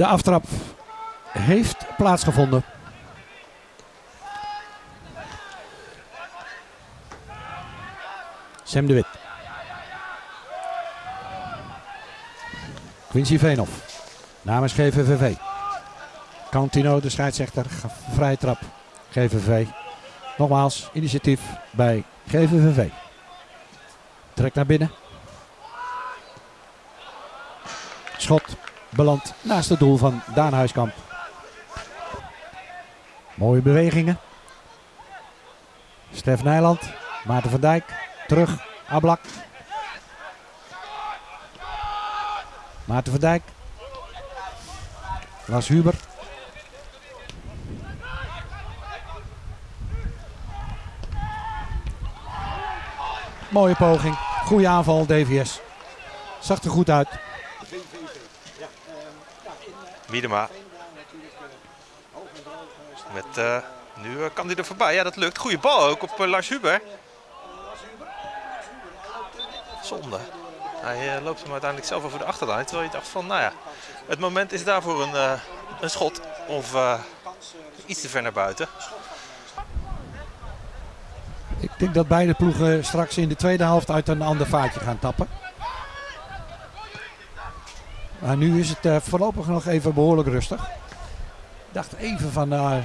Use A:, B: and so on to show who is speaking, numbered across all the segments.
A: De aftrap heeft plaatsgevonden. Sam de Wit. Quincy Veenhoff. Namens GVVV. Cantino, de scheidsrechter. Vrije trap. GVV. Nogmaals, initiatief bij GVVV. Trek naar binnen. Schot belandt naast het doel van Daan Huiskamp. Mooie bewegingen. Stef Nijland. Maarten van Dijk. Terug. Ablak. Maarten van Dijk. Lars Huber. Mooie poging. Goede aanval, DVS. Zag er goed uit.
B: Miedema. Met, uh, nu kan hij er voorbij. Ja, dat lukt. Goede bal ook op uh, Lars Huber. Zonde. Hij loopt hem uiteindelijk zelf over de achterlijn. Terwijl je dacht van, nou ja, het moment is daarvoor een, een schot. Of iets te ver naar buiten.
A: Ik denk dat beide ploegen straks in de tweede helft uit een ander vaatje gaan tappen. Maar nu is het uh, voorlopig nog even behoorlijk rustig. Ik dacht even van uh,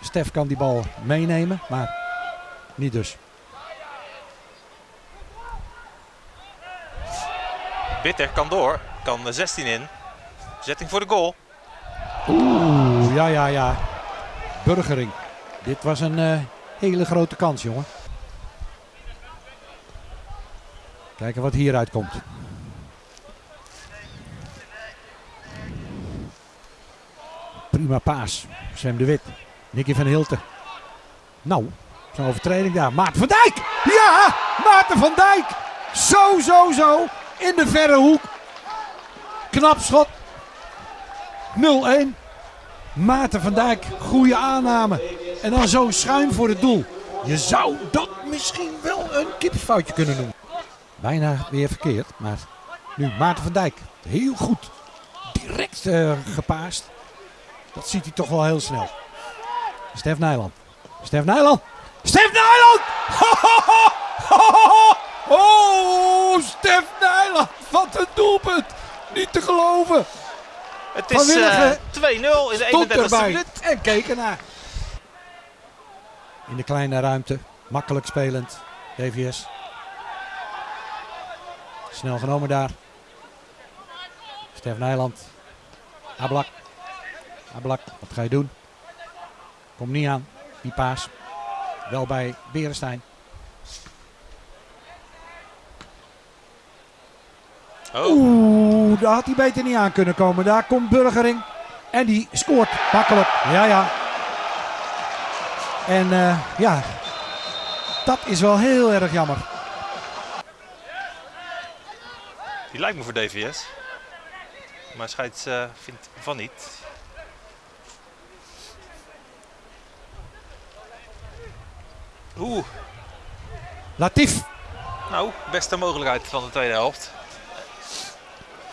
A: Stef kan die bal meenemen, maar niet dus.
B: Bitter kan door, kan 16 in. Zetting voor de goal.
A: Oeh, ja, ja, ja. Burgering. Dit was een uh, hele grote kans, jongen. Kijken wat hieruit komt. Paas. Sam de Wit. Nicky van Hilten. Nou, zo'n overtreding daar. Maarten van Dijk! Ja! Maarten van Dijk! Zo, zo, zo. In de verre hoek. Knap schot. 0-1. Maarten van Dijk, goede aanname. En dan zo schuin voor het doel. Je zou dat misschien wel een kippenfoutje kunnen noemen. Bijna weer verkeerd, maar nu Maarten van Dijk. Heel goed. Direct uh. Dat ziet hij toch wel heel snel. Stef Nijland. Stef Nijland. Stef Nijland! Oh, Stef Nijland. Wat een doelpunt. Niet te geloven.
B: Het is uh, 2-0 in de 31e minuut.
A: En keken naar. In de kleine ruimte. Makkelijk spelend. DVS. Snel genomen daar. Stef Nijland. Ablak. Ablak, wat ga je doen? Kom niet aan. Die paas. Wel bij Berenstein.
B: Oh.
A: Oeh, daar had hij beter niet aan kunnen komen. Daar komt Burgering. En die scoort makkelijk. Ja, ja. En uh, ja, dat is wel heel erg jammer.
B: Die lijkt me voor DVS. Maar scheids uh, vindt van niet. Oeh.
A: Latif.
B: Nou, beste mogelijkheid van de tweede helft.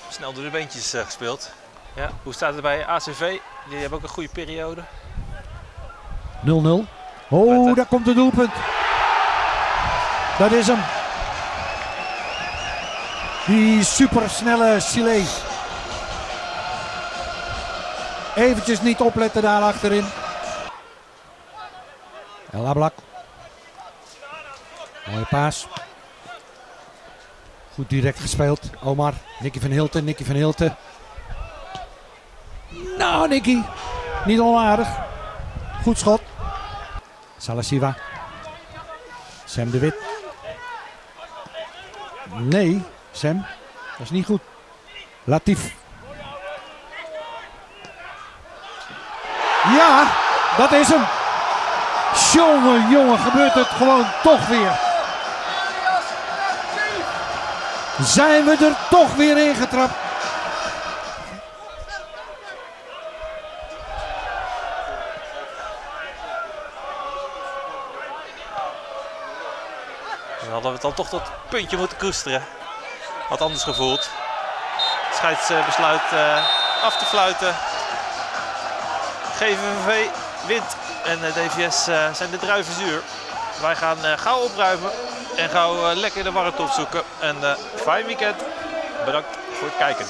B: Snel door de beentjes uh, gespeeld. Ja, hoe staat het bij ACV? Die hebben ook een goede periode.
A: 0-0. Oh, daar komt het doelpunt. Dat is hem. Die supersnelle Chile. Eventjes niet opletten daar achterin. El Ablak. Mooie paas. Goed direct gespeeld. Omar. Nicky van Hilten. Nicky van Hilten. Nou, Nicky. Niet onaardig. Goed schot. Salasiva. Sam de Wit. Nee, Sam. Dat is niet goed. Latif. Ja, dat is hem. Jongen, jongen, gebeurt het gewoon toch weer. Zijn we er toch weer ingetrapt.
B: Dan hadden we dan toch tot puntje moeten koesteren. Had anders gevoeld. Scheids besluit uh, af te fluiten. GVV wint en uh, DVS uh, zijn de druiven zuur. Wij gaan gauw opruimen en gauw lekker de warmte opzoeken. En fijn weekend. Bedankt voor het kijken.